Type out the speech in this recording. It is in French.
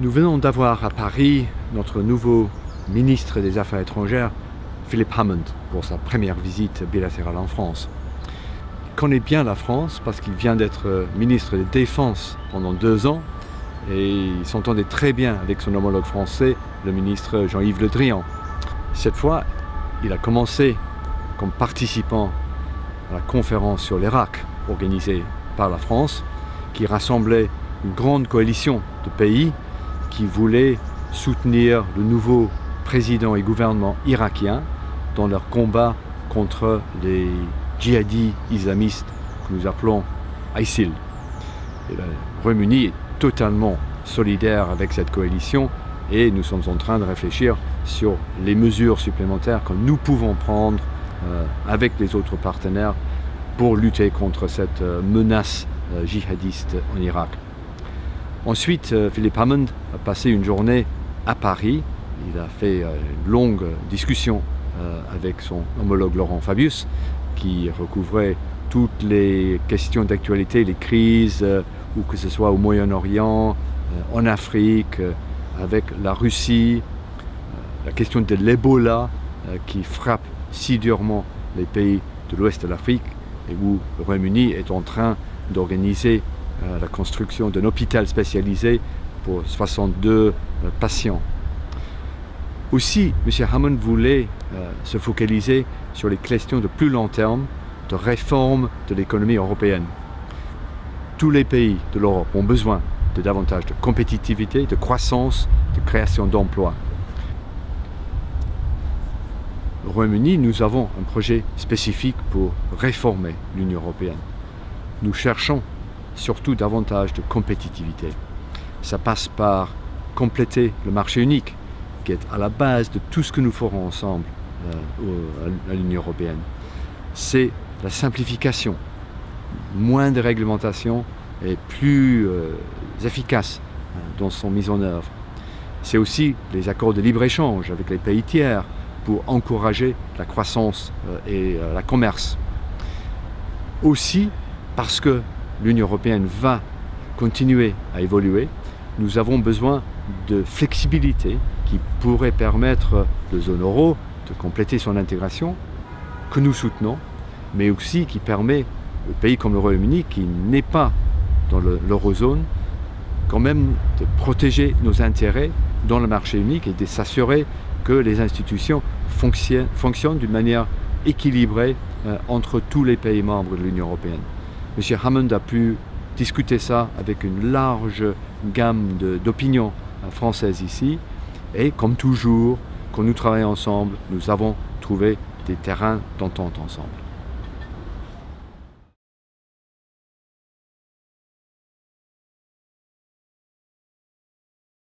Nous venons d'avoir à Paris notre nouveau ministre des Affaires étrangères, Philip Hammond, pour sa première visite bilatérale en France. Il connaît bien la France parce qu'il vient d'être ministre de Défense pendant deux ans et il s'entendait très bien avec son homologue français, le ministre Jean-Yves Le Drian. Cette fois, il a commencé comme participant à la conférence sur l'Irak organisée par la France, qui rassemblait une grande coalition de pays qui voulaient soutenir le nouveau président et gouvernement irakien dans leur combat contre les djihadis islamistes que nous appelons ISIL. Et le Royaume-Uni est totalement solidaire avec cette coalition et nous sommes en train de réfléchir sur les mesures supplémentaires que nous pouvons prendre euh, avec les autres partenaires pour lutter contre cette euh, menace euh, djihadiste en Irak. Ensuite, euh, Philippe Hammond a passé une journée à Paris. Il a fait euh, une longue discussion euh, avec son homologue Laurent Fabius qui recouvrait toutes les questions d'actualité, les crises, ou que ce soit au Moyen-Orient, en Afrique, avec la Russie, la question de l'Ebola qui frappe si durement les pays de l'ouest de l'Afrique et où le Royaume-Uni est en train d'organiser la construction d'un hôpital spécialisé pour 62 euh, patients. Aussi, M. Hammond voulait euh, se focaliser sur les questions de plus long terme de réforme de l'économie européenne. Tous les pays de l'Europe ont besoin de davantage de compétitivité, de croissance, de création d'emplois. Au Royaume-Uni, nous avons un projet spécifique pour réformer l'Union européenne. Nous cherchons surtout davantage de compétitivité. Ça passe par compléter le marché unique, qui est à la base de tout ce que nous ferons ensemble euh, à l'Union européenne. C'est la simplification, moins de réglementation et plus euh, efficace euh, dans son mise en œuvre. C'est aussi les accords de libre-échange avec les pays tiers pour encourager la croissance euh, et la commerce. Aussi parce que l'Union européenne va continuer à évoluer, nous avons besoin de flexibilité qui pourrait permettre de zone euro de compléter son intégration, que nous soutenons, mais aussi qui permet aux pays comme le Royaume-Uni, qui n'est pas dans l'eurozone, quand même de protéger nos intérêts dans le marché unique et de s'assurer que les institutions fonctionnent, d'une manière équilibrée euh, entre tous les pays membres de l'Union européenne. M. Hammond a pu discuter ça avec une large gamme d'opinions euh, françaises ici. Et comme toujours, quand nous travaillons ensemble, nous avons trouvé des terrains d'entente ensemble.